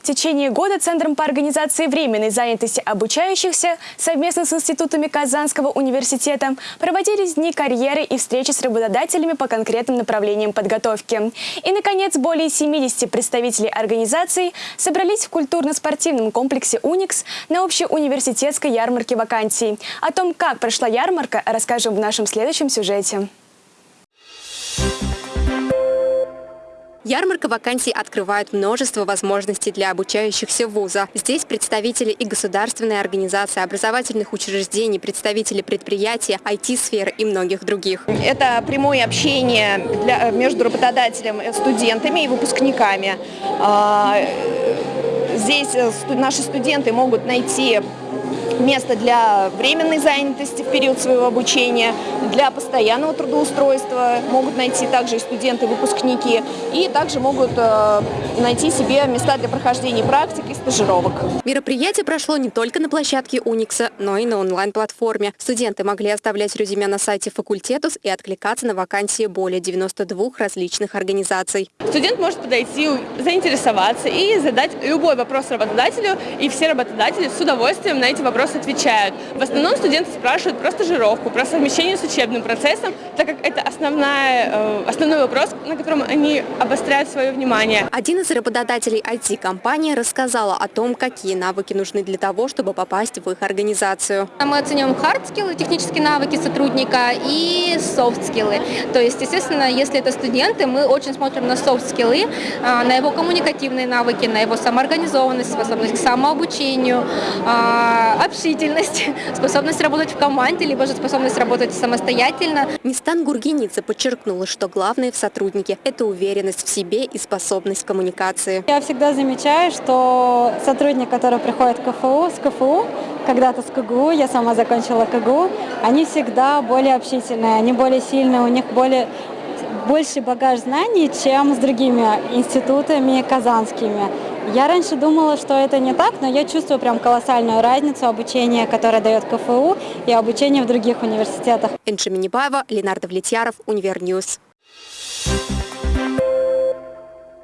В течение года Центром по организации временной занятости обучающихся совместно с институтами Казанского университета проводились дни карьеры и встречи с работодателями по конкретным направлениям подготовки. И, наконец, более 70 представителей организаций собрались в культурно-спортивном комплексе «Уникс» на общеуниверситетской ярмарке вакансий. О том, как прошла ярмарка, расскажем в нашем следующем сюжете. Ярмарка вакансий открывает множество возможностей для обучающихся вуза. Здесь представители и государственной организации, образовательных учреждений, представители предприятия, IT-сферы и многих других. Это прямое общение для, между работодателем, студентами и выпускниками. А, здесь э, наши студенты могут найти место для временной занятости в период своего обучения, для постоянного трудоустройства могут найти также и студенты, выпускники, и также могут э, найти себе места для прохождения практик и стажировок. Мероприятие прошло не только на площадке Уникса, но и на онлайн-платформе. Студенты могли оставлять резюме на сайте факультетус и откликаться на вакансии более 92 различных организаций. Студент может подойти, заинтересоваться и задать любой вопрос работодателю, и все работодатели с удовольствием на эти вопросы отвечают. В основном студенты спрашивают про стажировку, про совмещение с учебным процессом, так как это основная, э, основной вопрос, на котором они обостряют свое внимание. Один из работодателей IT-компании рассказала о том, какие навыки нужны для того, чтобы попасть в их организацию. Мы оценим hard-скиллы, технические навыки сотрудника и софт-скиллы. То есть, естественно, если это студенты, мы очень смотрим на софт-скиллы, а, на его коммуникативные навыки, на его самоорганизованность, способность к самообучению, а, общительность, способность работать в команде, либо же способность работать самостоятельно. Нистан Гургеница подчеркнула, что главное в сотруднике – это уверенность в себе и способность коммуникации. Я всегда замечаю, что сотрудник, который приходит в КФУ, с КФУ, когда-то с КГУ, я сама закончила КГУ, они всегда более общительные, они более сильные, у них более больше багаж знаний, чем с другими институтами казанскими. Я раньше думала, что это не так, но я чувствую прям колоссальную разницу обучения, которое дает КФУ, и обучения в других университетах. Энши Минибаева, Ленар Давлетьяров, Univer News. Thank you